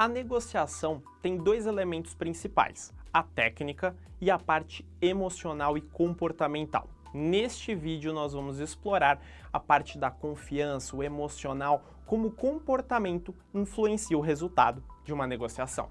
A negociação tem dois elementos principais, a técnica e a parte emocional e comportamental. Neste vídeo nós vamos explorar a parte da confiança, o emocional, como o comportamento influencia o resultado de uma negociação.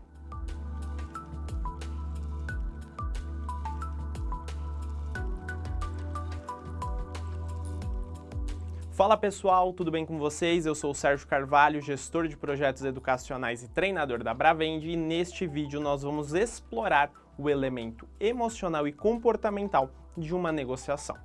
Fala pessoal, tudo bem com vocês? Eu sou o Sérgio Carvalho, gestor de projetos educacionais e treinador da Bravend e neste vídeo nós vamos explorar o elemento emocional e comportamental de uma negociação.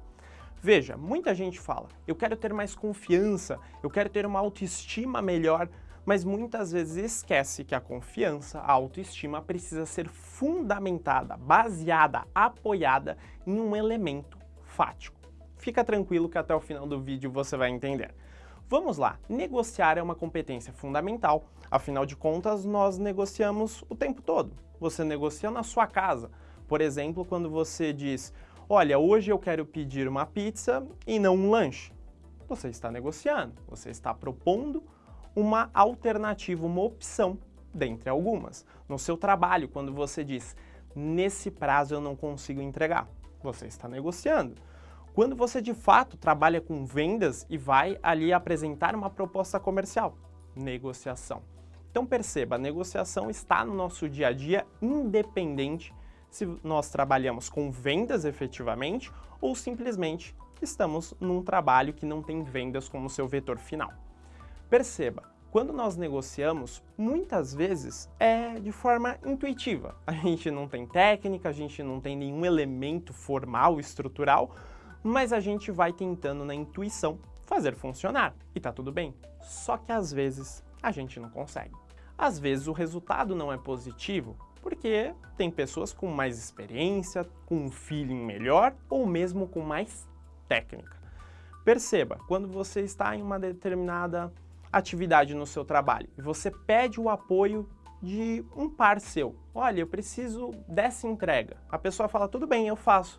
Veja, muita gente fala, eu quero ter mais confiança, eu quero ter uma autoestima melhor, mas muitas vezes esquece que a confiança, a autoestima precisa ser fundamentada, baseada, apoiada em um elemento fático. Fica tranquilo que até o final do vídeo você vai entender. Vamos lá, negociar é uma competência fundamental, afinal de contas nós negociamos o tempo todo. Você negocia na sua casa, por exemplo, quando você diz, olha, hoje eu quero pedir uma pizza e não um lanche. Você está negociando, você está propondo uma alternativa, uma opção dentre algumas. No seu trabalho, quando você diz, nesse prazo eu não consigo entregar, você está negociando. Quando você de fato trabalha com vendas e vai ali apresentar uma proposta comercial, negociação. Então perceba, a negociação está no nosso dia a dia independente se nós trabalhamos com vendas efetivamente ou simplesmente estamos num trabalho que não tem vendas como seu vetor final. Perceba, quando nós negociamos, muitas vezes é de forma intuitiva. A gente não tem técnica, a gente não tem nenhum elemento formal, estrutural, mas a gente vai tentando na intuição fazer funcionar, e tá tudo bem. Só que às vezes a gente não consegue. Às vezes o resultado não é positivo, porque tem pessoas com mais experiência, com um feeling melhor ou mesmo com mais técnica. Perceba, quando você está em uma determinada atividade no seu trabalho e você pede o apoio de um par seu, olha, eu preciso dessa entrega. A pessoa fala, tudo bem, eu faço.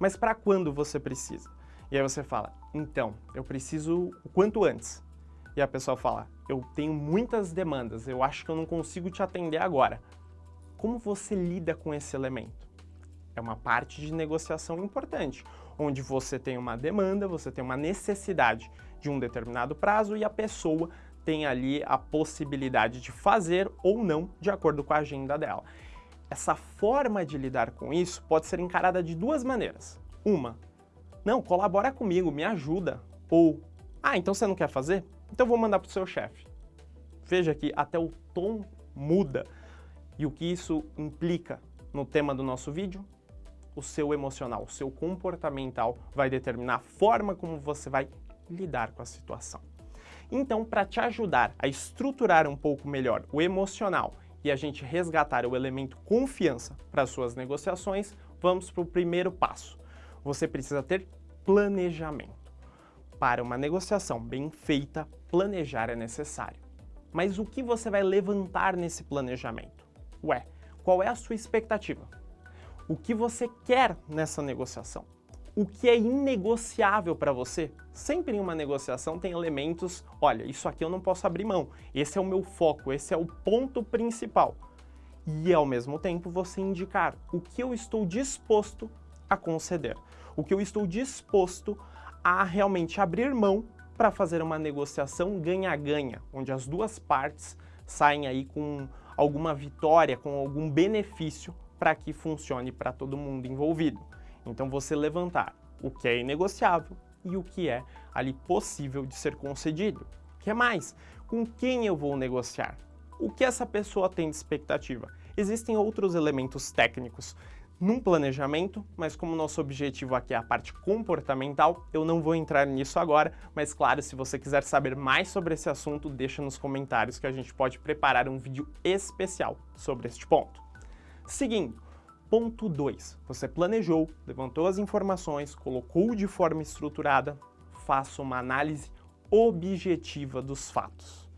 Mas para quando você precisa? E aí você fala, então, eu preciso o quanto antes. E a pessoa fala, eu tenho muitas demandas, eu acho que eu não consigo te atender agora. Como você lida com esse elemento? É uma parte de negociação importante, onde você tem uma demanda, você tem uma necessidade de um determinado prazo e a pessoa tem ali a possibilidade de fazer ou não de acordo com a agenda dela. Essa forma de lidar com isso pode ser encarada de duas maneiras. Uma, não, colabora comigo, me ajuda. Ou, ah, então você não quer fazer? Então vou mandar para o seu chefe. Veja que até o tom muda. E o que isso implica no tema do nosso vídeo? O seu emocional, o seu comportamental vai determinar a forma como você vai lidar com a situação. Então, para te ajudar a estruturar um pouco melhor o emocional e a gente resgatar o elemento confiança para suas negociações, vamos para o primeiro passo. Você precisa ter planejamento. Para uma negociação bem feita, planejar é necessário. Mas o que você vai levantar nesse planejamento? Ué, qual é a sua expectativa? O que você quer nessa negociação? O que é inegociável para você. Sempre em uma negociação tem elementos, olha, isso aqui eu não posso abrir mão, esse é o meu foco, esse é o ponto principal. E ao mesmo tempo você indicar o que eu estou disposto a conceder, o que eu estou disposto a realmente abrir mão para fazer uma negociação ganha-ganha, onde as duas partes saem aí com alguma vitória, com algum benefício para que funcione para todo mundo envolvido. Então você levantar o que é inegociável e o que é ali possível de ser concedido. O que mais? Com quem eu vou negociar? O que essa pessoa tem de expectativa? Existem outros elementos técnicos num planejamento, mas como nosso objetivo aqui é a parte comportamental, eu não vou entrar nisso agora, mas claro, se você quiser saber mais sobre esse assunto, deixa nos comentários que a gente pode preparar um vídeo especial sobre este ponto. Seguindo, Ponto 2. Você planejou, levantou as informações, colocou de forma estruturada, faça uma análise objetiva dos fatos.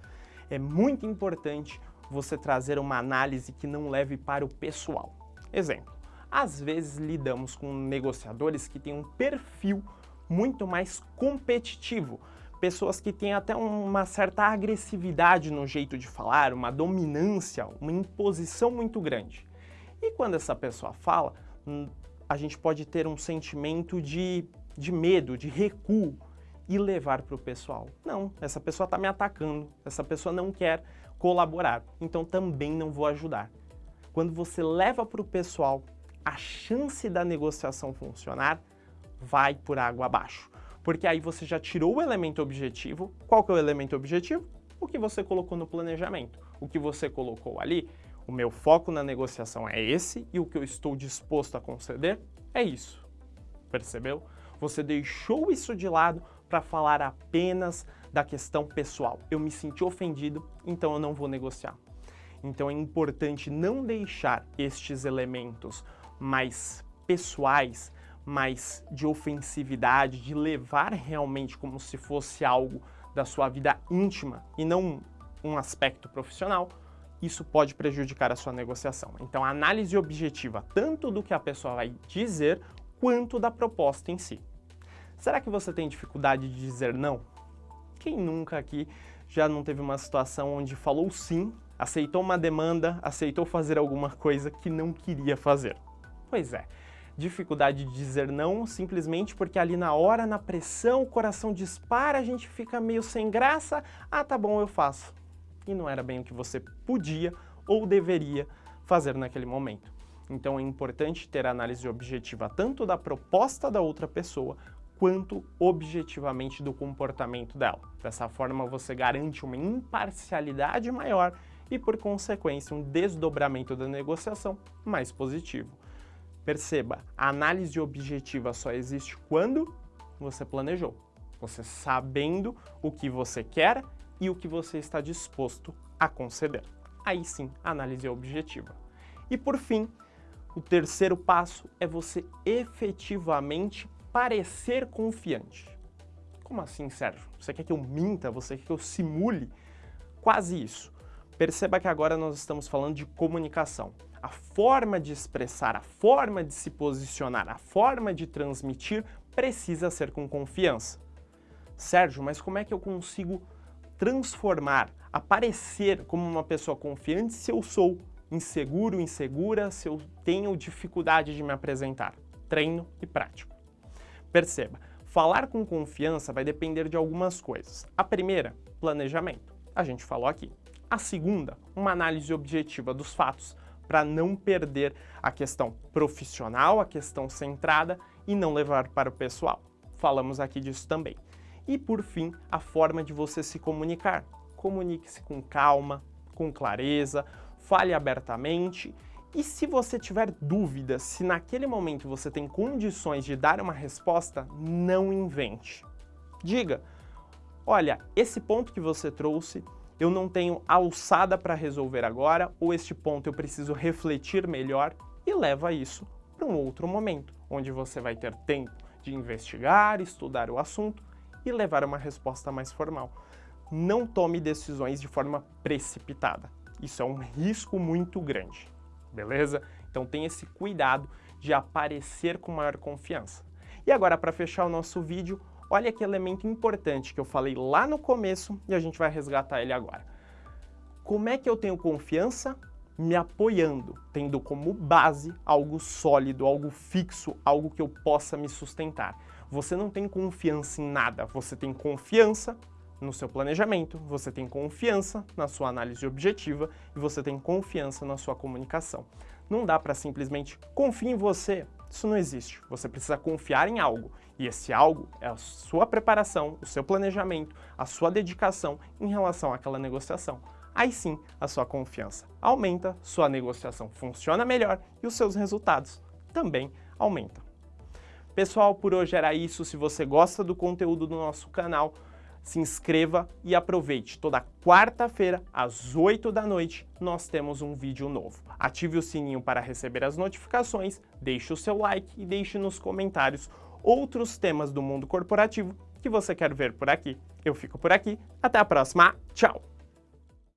É muito importante você trazer uma análise que não leve para o pessoal. Exemplo, às vezes lidamos com negociadores que têm um perfil muito mais competitivo, pessoas que têm até uma certa agressividade no jeito de falar, uma dominância, uma imposição muito grande. E quando essa pessoa fala, hum, a gente pode ter um sentimento de, de medo, de recuo e levar para o pessoal. Não, essa pessoa está me atacando, essa pessoa não quer colaborar, então também não vou ajudar. Quando você leva para o pessoal, a chance da negociação funcionar vai por água abaixo. Porque aí você já tirou o elemento objetivo. Qual que é o elemento objetivo? O que você colocou no planejamento. O que você colocou ali, o meu foco na negociação é esse e o que eu estou disposto a conceder é isso. Percebeu? Você deixou isso de lado para falar apenas da questão pessoal. Eu me senti ofendido, então eu não vou negociar. Então é importante não deixar estes elementos mais pessoais, mais de ofensividade, de levar realmente como se fosse algo da sua vida íntima e não um aspecto profissional, isso pode prejudicar a sua negociação. Então, análise objetiva tanto do que a pessoa vai dizer, quanto da proposta em si. Será que você tem dificuldade de dizer não? Quem nunca aqui já não teve uma situação onde falou sim, aceitou uma demanda, aceitou fazer alguma coisa que não queria fazer? Pois é, dificuldade de dizer não simplesmente porque ali na hora, na pressão, o coração dispara, a gente fica meio sem graça, ah tá bom, eu faço. E não era bem o que você podia ou deveria fazer naquele momento. Então é importante ter análise objetiva tanto da proposta da outra pessoa quanto objetivamente do comportamento dela. Dessa forma você garante uma imparcialidade maior e, por consequência, um desdobramento da negociação mais positivo. Perceba, a análise objetiva só existe quando você planejou, você sabendo o que você quer e o que você está disposto a conceder. Aí sim, análise objetiva. E por fim, o terceiro passo é você efetivamente parecer confiante. Como assim, Sérgio? Você quer que eu minta? Você quer que eu simule? Quase isso. Perceba que agora nós estamos falando de comunicação a forma de expressar, a forma de se posicionar, a forma de transmitir precisa ser com confiança. Sérgio, mas como é que eu consigo transformar, aparecer como uma pessoa confiante se eu sou inseguro, insegura, se eu tenho dificuldade de me apresentar? Treino e prático. Perceba, falar com confiança vai depender de algumas coisas. A primeira, planejamento. A gente falou aqui. A segunda, uma análise objetiva dos fatos para não perder a questão profissional, a questão centrada e não levar para o pessoal. Falamos aqui disso também. E por fim, a forma de você se comunicar. Comunique-se com calma, com clareza, fale abertamente e se você tiver dúvida se naquele momento você tem condições de dar uma resposta, não invente. Diga, olha, esse ponto que você trouxe eu não tenho alçada para resolver agora, ou este ponto eu preciso refletir melhor, e leva isso para um outro momento, onde você vai ter tempo de investigar, estudar o assunto e levar uma resposta mais formal. Não tome decisões de forma precipitada. Isso é um risco muito grande, beleza? Então tenha esse cuidado de aparecer com maior confiança. E agora, para fechar o nosso vídeo, Olha que elemento importante que eu falei lá no começo e a gente vai resgatar ele agora. Como é que eu tenho confiança? Me apoiando, tendo como base algo sólido, algo fixo, algo que eu possa me sustentar. Você não tem confiança em nada, você tem confiança no seu planejamento, você tem confiança na sua análise objetiva e você tem confiança na sua comunicação. Não dá para simplesmente confiar em você, isso não existe. Você precisa confiar em algo. E esse algo é a sua preparação, o seu planejamento, a sua dedicação em relação àquela negociação. Aí sim, a sua confiança aumenta, sua negociação funciona melhor e os seus resultados também aumentam. Pessoal, por hoje era isso. Se você gosta do conteúdo do nosso canal, se inscreva e aproveite. Toda quarta-feira, às 8 da noite, nós temos um vídeo novo. Ative o sininho para receber as notificações, deixe o seu like e deixe nos comentários outros temas do mundo corporativo que você quer ver por aqui. Eu fico por aqui, até a próxima, tchau!